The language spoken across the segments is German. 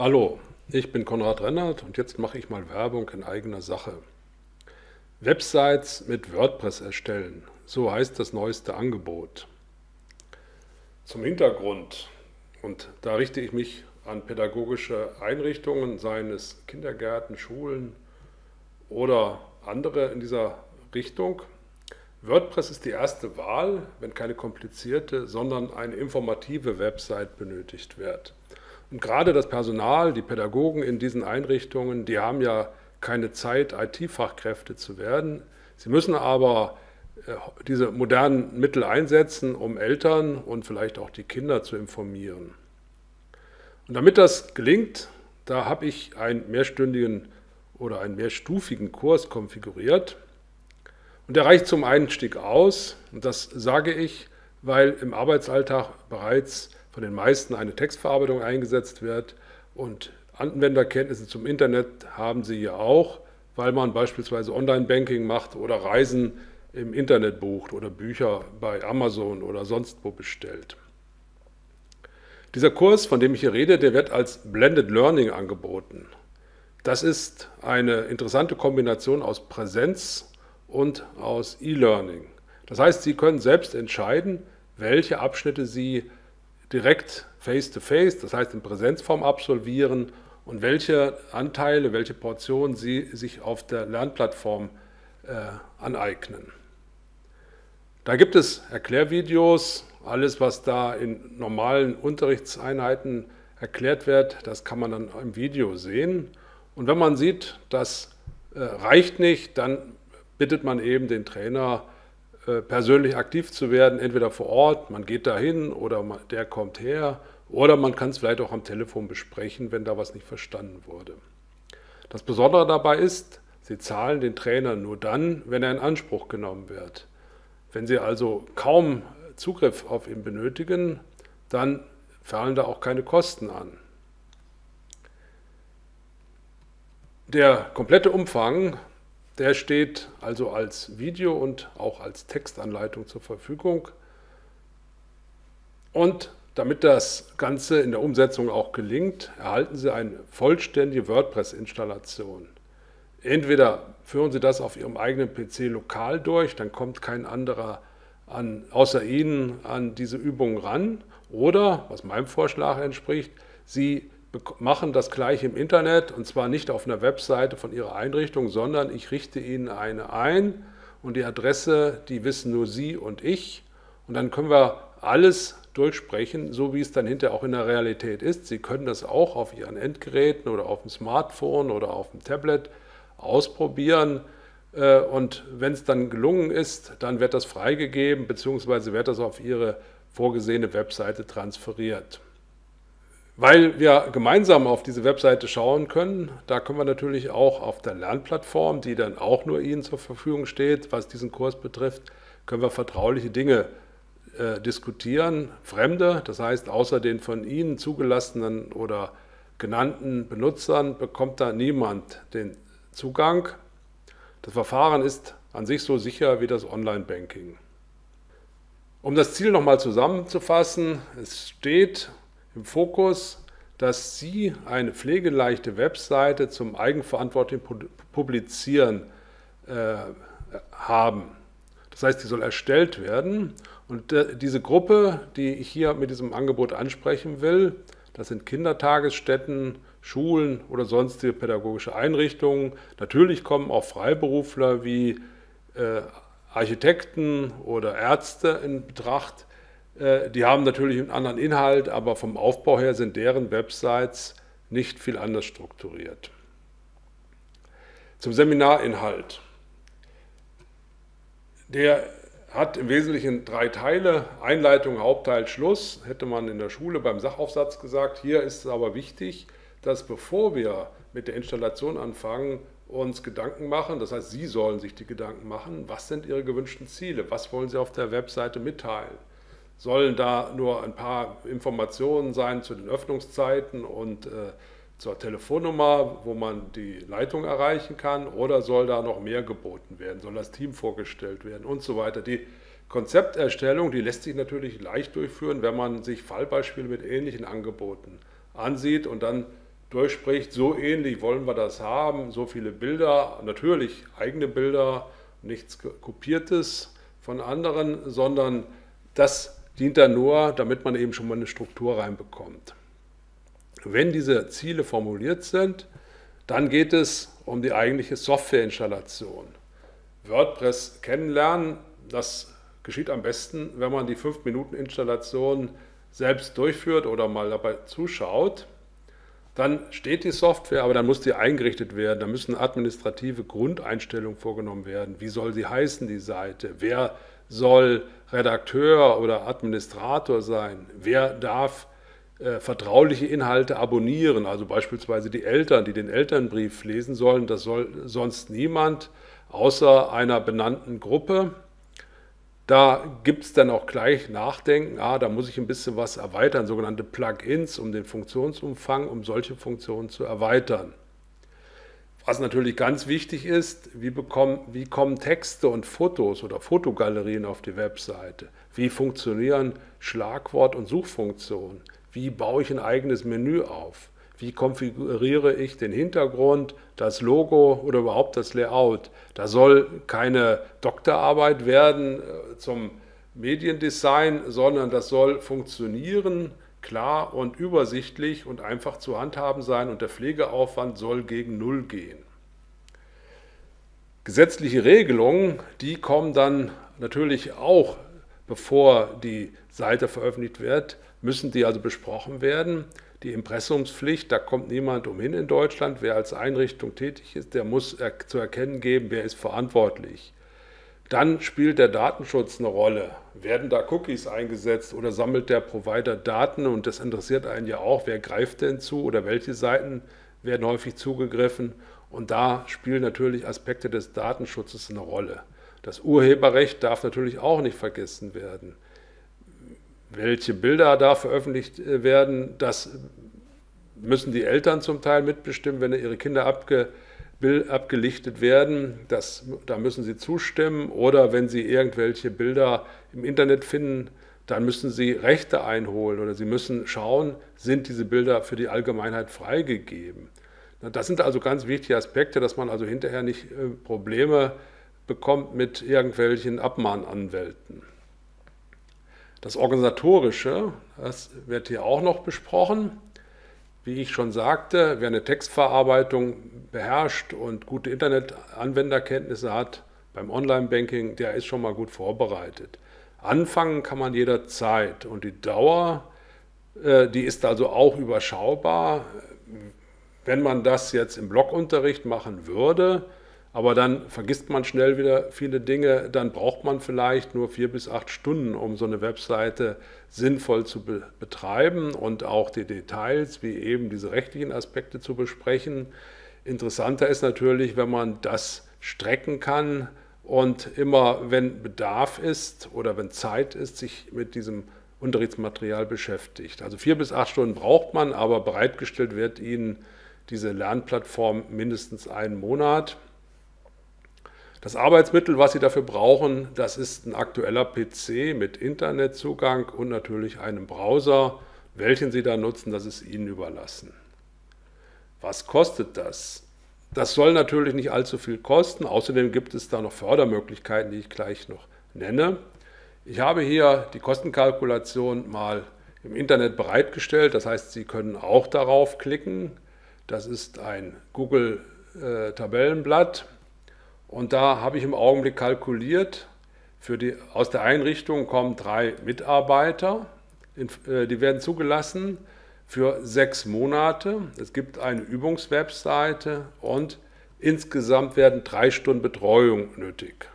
Hallo, ich bin Konrad Rennert und jetzt mache ich mal Werbung in eigener Sache. Websites mit WordPress erstellen, so heißt das neueste Angebot. Zum Hintergrund, und da richte ich mich an pädagogische Einrichtungen, seien es Kindergärten, Schulen oder andere in dieser Richtung. WordPress ist die erste Wahl, wenn keine komplizierte, sondern eine informative Website benötigt wird. Und gerade das Personal, die Pädagogen in diesen Einrichtungen, die haben ja keine Zeit, IT-Fachkräfte zu werden. Sie müssen aber äh, diese modernen Mittel einsetzen, um Eltern und vielleicht auch die Kinder zu informieren. Und damit das gelingt, da habe ich einen mehrstündigen oder einen mehrstufigen Kurs konfiguriert. Und der reicht zum Einstieg aus. Und das sage ich, weil im Arbeitsalltag bereits von den meisten eine Textverarbeitung eingesetzt wird und Anwenderkenntnisse zum Internet haben Sie ja auch, weil man beispielsweise Online-Banking macht oder Reisen im Internet bucht oder Bücher bei Amazon oder sonst wo bestellt. Dieser Kurs, von dem ich hier rede, der wird als Blended Learning angeboten. Das ist eine interessante Kombination aus Präsenz und aus E-Learning. Das heißt, Sie können selbst entscheiden, welche Abschnitte Sie direkt face-to-face, -face, das heißt in Präsenzform absolvieren und welche Anteile, welche Portionen Sie sich auf der Lernplattform äh, aneignen. Da gibt es Erklärvideos, alles was da in normalen Unterrichtseinheiten erklärt wird, das kann man dann im Video sehen. Und wenn man sieht, das äh, reicht nicht, dann bittet man eben den Trainer, persönlich aktiv zu werden, entweder vor Ort, man geht dahin oder der kommt her oder man kann es vielleicht auch am Telefon besprechen, wenn da was nicht verstanden wurde. Das Besondere dabei ist, Sie zahlen den Trainer nur dann, wenn er in Anspruch genommen wird. Wenn Sie also kaum Zugriff auf ihn benötigen, dann fallen da auch keine Kosten an. Der komplette Umfang der steht also als Video und auch als Textanleitung zur Verfügung. Und damit das Ganze in der Umsetzung auch gelingt, erhalten Sie eine vollständige WordPress-Installation. Entweder führen Sie das auf Ihrem eigenen PC lokal durch, dann kommt kein anderer an, außer Ihnen an diese Übung ran, oder, was meinem Vorschlag entspricht, Sie machen das gleich im Internet und zwar nicht auf einer Webseite von Ihrer Einrichtung, sondern ich richte Ihnen eine ein und die Adresse, die wissen nur Sie und ich und dann können wir alles durchsprechen, so wie es dann hinterher auch in der Realität ist. Sie können das auch auf Ihren Endgeräten oder auf dem Smartphone oder auf dem Tablet ausprobieren äh, und wenn es dann gelungen ist, dann wird das freigegeben bzw. wird das auf Ihre vorgesehene Webseite transferiert. Weil wir gemeinsam auf diese Webseite schauen können, da können wir natürlich auch auf der Lernplattform, die dann auch nur Ihnen zur Verfügung steht, was diesen Kurs betrifft, können wir vertrauliche Dinge äh, diskutieren. Fremde, das heißt außer den von Ihnen zugelassenen oder genannten Benutzern, bekommt da niemand den Zugang. Das Verfahren ist an sich so sicher wie das Online-Banking. Um das Ziel nochmal zusammenzufassen, es steht im Fokus, dass Sie eine pflegeleichte Webseite zum eigenverantwortlichen Publizieren äh, haben. Das heißt, die soll erstellt werden und äh, diese Gruppe, die ich hier mit diesem Angebot ansprechen will, das sind Kindertagesstätten, Schulen oder sonstige pädagogische Einrichtungen. Natürlich kommen auch Freiberufler wie äh, Architekten oder Ärzte in Betracht, die haben natürlich einen anderen Inhalt, aber vom Aufbau her sind deren Websites nicht viel anders strukturiert. Zum Seminarinhalt. Der hat im Wesentlichen drei Teile, Einleitung, Hauptteil, Schluss, hätte man in der Schule beim Sachaufsatz gesagt. Hier ist es aber wichtig, dass bevor wir mit der Installation anfangen, uns Gedanken machen, das heißt, Sie sollen sich die Gedanken machen, was sind Ihre gewünschten Ziele, was wollen Sie auf der Webseite mitteilen sollen da nur ein paar Informationen sein zu den Öffnungszeiten und äh, zur Telefonnummer, wo man die Leitung erreichen kann oder soll da noch mehr geboten werden, soll das Team vorgestellt werden und so weiter. Die Konzepterstellung, die lässt sich natürlich leicht durchführen, wenn man sich Fallbeispiele mit ähnlichen Angeboten ansieht und dann durchspricht, so ähnlich wollen wir das haben, so viele Bilder, natürlich eigene Bilder, nichts Kopiertes von anderen, sondern das dient dann nur, damit man eben schon mal eine Struktur reinbekommt. Wenn diese Ziele formuliert sind, dann geht es um die eigentliche Softwareinstallation. WordPress kennenlernen, das geschieht am besten, wenn man die 5-Minuten-Installation selbst durchführt oder mal dabei zuschaut. Dann steht die Software, aber dann muss die eingerichtet werden. Da müssen administrative Grundeinstellungen vorgenommen werden. Wie soll sie heißen, die Seite? Wer soll Redakteur oder Administrator sein? Wer darf äh, vertrauliche Inhalte abonnieren, also beispielsweise die Eltern, die den Elternbrief lesen sollen, das soll sonst niemand außer einer benannten Gruppe. Da gibt es dann auch gleich Nachdenken, ah, da muss ich ein bisschen was erweitern, sogenannte Plugins, um den Funktionsumfang, um solche Funktionen zu erweitern. Was natürlich ganz wichtig ist, wie, bekommen, wie kommen Texte und Fotos oder Fotogalerien auf die Webseite? Wie funktionieren Schlagwort- und Suchfunktionen? Wie baue ich ein eigenes Menü auf? Wie konfiguriere ich den Hintergrund, das Logo oder überhaupt das Layout? Da soll keine Doktorarbeit werden äh, zum Mediendesign, sondern das soll funktionieren, klar und übersichtlich und einfach zu handhaben sein und der Pflegeaufwand soll gegen Null gehen. Gesetzliche Regelungen, die kommen dann natürlich auch, bevor die Seite veröffentlicht wird, müssen die also besprochen werden. Die Impressumspflicht, da kommt niemand umhin in Deutschland. Wer als Einrichtung tätig ist, der muss zu erkennen geben, wer ist verantwortlich. Dann spielt der Datenschutz eine Rolle. Werden da Cookies eingesetzt oder sammelt der Provider Daten? Und das interessiert einen ja auch, wer greift denn zu oder welche Seiten werden häufig zugegriffen? Und da spielen natürlich Aspekte des Datenschutzes eine Rolle. Das Urheberrecht darf natürlich auch nicht vergessen werden. Welche Bilder da veröffentlicht äh, werden, das müssen die Eltern zum Teil mitbestimmen, wenn ihre Kinder abge, abgelichtet werden. Das, da müssen sie zustimmen. Oder wenn sie irgendwelche Bilder im Internet finden, dann müssen sie Rechte einholen oder sie müssen schauen, sind diese Bilder für die Allgemeinheit freigegeben. Das sind also ganz wichtige Aspekte, dass man also hinterher nicht äh, Probleme bekommt mit irgendwelchen Abmahnanwälten. Das Organisatorische, das wird hier auch noch besprochen. Wie ich schon sagte, wer eine Textverarbeitung beherrscht und gute Internetanwenderkenntnisse hat beim Online-Banking, der ist schon mal gut vorbereitet. Anfangen kann man jederzeit und die Dauer, äh, die ist also auch überschaubar. Wenn man das jetzt im Blogunterricht machen würde, aber dann vergisst man schnell wieder viele Dinge, dann braucht man vielleicht nur vier bis acht Stunden, um so eine Webseite sinnvoll zu be betreiben und auch die Details, wie eben diese rechtlichen Aspekte zu besprechen. Interessanter ist natürlich, wenn man das strecken kann und immer, wenn Bedarf ist oder wenn Zeit ist, sich mit diesem Unterrichtsmaterial beschäftigt. Also vier bis acht Stunden braucht man, aber bereitgestellt wird Ihnen diese Lernplattform mindestens einen Monat. Das Arbeitsmittel, was Sie dafür brauchen, das ist ein aktueller PC mit Internetzugang und natürlich einem Browser. Welchen Sie da nutzen, das ist Ihnen überlassen. Was kostet das? Das soll natürlich nicht allzu viel kosten. Außerdem gibt es da noch Fördermöglichkeiten, die ich gleich noch nenne. Ich habe hier die Kostenkalkulation mal im Internet bereitgestellt. Das heißt, Sie können auch darauf klicken. Das ist ein Google-Tabellenblatt. Und da habe ich im Augenblick kalkuliert, die, aus der Einrichtung kommen drei Mitarbeiter, äh, die werden zugelassen für sechs Monate. Es gibt eine Übungswebseite und insgesamt werden drei Stunden Betreuung nötig.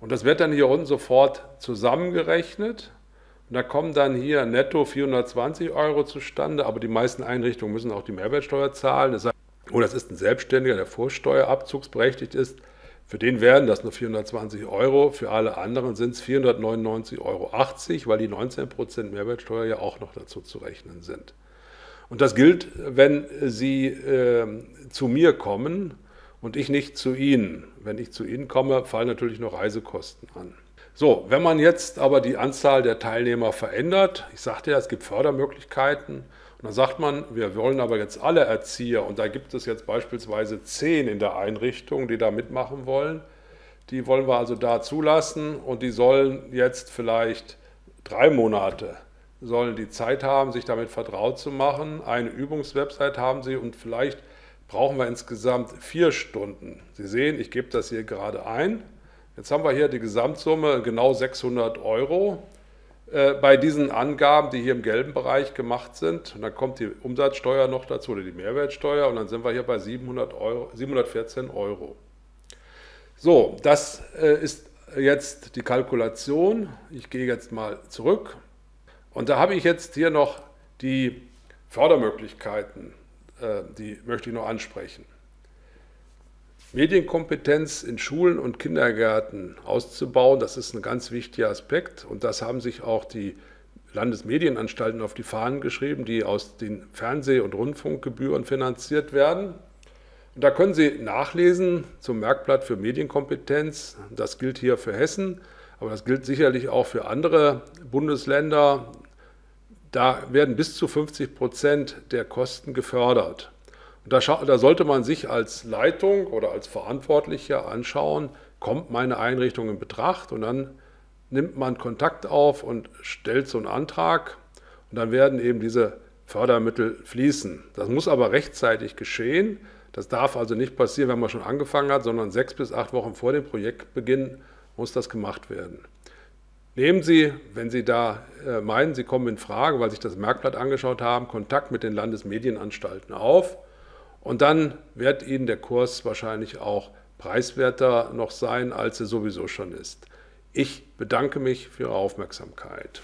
Und das wird dann hier unten sofort zusammengerechnet. Und da kommen dann hier netto 420 Euro zustande, aber die meisten Einrichtungen müssen auch die Mehrwertsteuer zahlen. Das heißt, oder es ist ein Selbstständiger, der vorsteuerabzugsberechtigt ist, für den wären das nur 420 Euro, für alle anderen sind es 499,80 Euro, weil die 19% Mehrwertsteuer ja auch noch dazu zu rechnen sind. Und das gilt, wenn Sie äh, zu mir kommen und ich nicht zu Ihnen. Wenn ich zu Ihnen komme, fallen natürlich noch Reisekosten an. So, wenn man jetzt aber die Anzahl der Teilnehmer verändert, ich sagte ja, es gibt Fördermöglichkeiten Und dann sagt man, wir wollen aber jetzt alle Erzieher, und da gibt es jetzt beispielsweise zehn in der Einrichtung, die da mitmachen wollen, die wollen wir also da zulassen und die sollen jetzt vielleicht drei Monate sollen die Zeit haben, sich damit vertraut zu machen. Eine Übungswebsite haben sie und vielleicht brauchen wir insgesamt vier Stunden. Sie sehen, ich gebe das hier gerade ein. Jetzt haben wir hier die Gesamtsumme genau 600 Euro bei diesen Angaben, die hier im gelben Bereich gemacht sind. Und dann kommt die Umsatzsteuer noch dazu oder die Mehrwertsteuer und dann sind wir hier bei 700 Euro, 714 Euro. So, das äh, ist jetzt die Kalkulation. Ich gehe jetzt mal zurück und da habe ich jetzt hier noch die Fördermöglichkeiten, äh, die möchte ich noch ansprechen. Medienkompetenz in Schulen und Kindergärten auszubauen, das ist ein ganz wichtiger Aspekt und das haben sich auch die Landesmedienanstalten auf die Fahnen geschrieben, die aus den Fernseh- und Rundfunkgebühren finanziert werden. Und da können Sie nachlesen zum Merkblatt für Medienkompetenz. Das gilt hier für Hessen, aber das gilt sicherlich auch für andere Bundesländer. Da werden bis zu 50 Prozent der Kosten gefördert. Und da, da sollte man sich als Leitung oder als Verantwortlicher anschauen, kommt meine Einrichtung in Betracht und dann nimmt man Kontakt auf und stellt so einen Antrag und dann werden eben diese Fördermittel fließen. Das muss aber rechtzeitig geschehen. Das darf also nicht passieren, wenn man schon angefangen hat, sondern sechs bis acht Wochen vor dem Projektbeginn muss das gemacht werden. Nehmen Sie, wenn Sie da äh, meinen, Sie kommen in Frage, weil Sie sich das Merkblatt angeschaut haben, Kontakt mit den Landesmedienanstalten auf und dann wird Ihnen der Kurs wahrscheinlich auch preiswerter noch sein, als er sowieso schon ist. Ich bedanke mich für Ihre Aufmerksamkeit.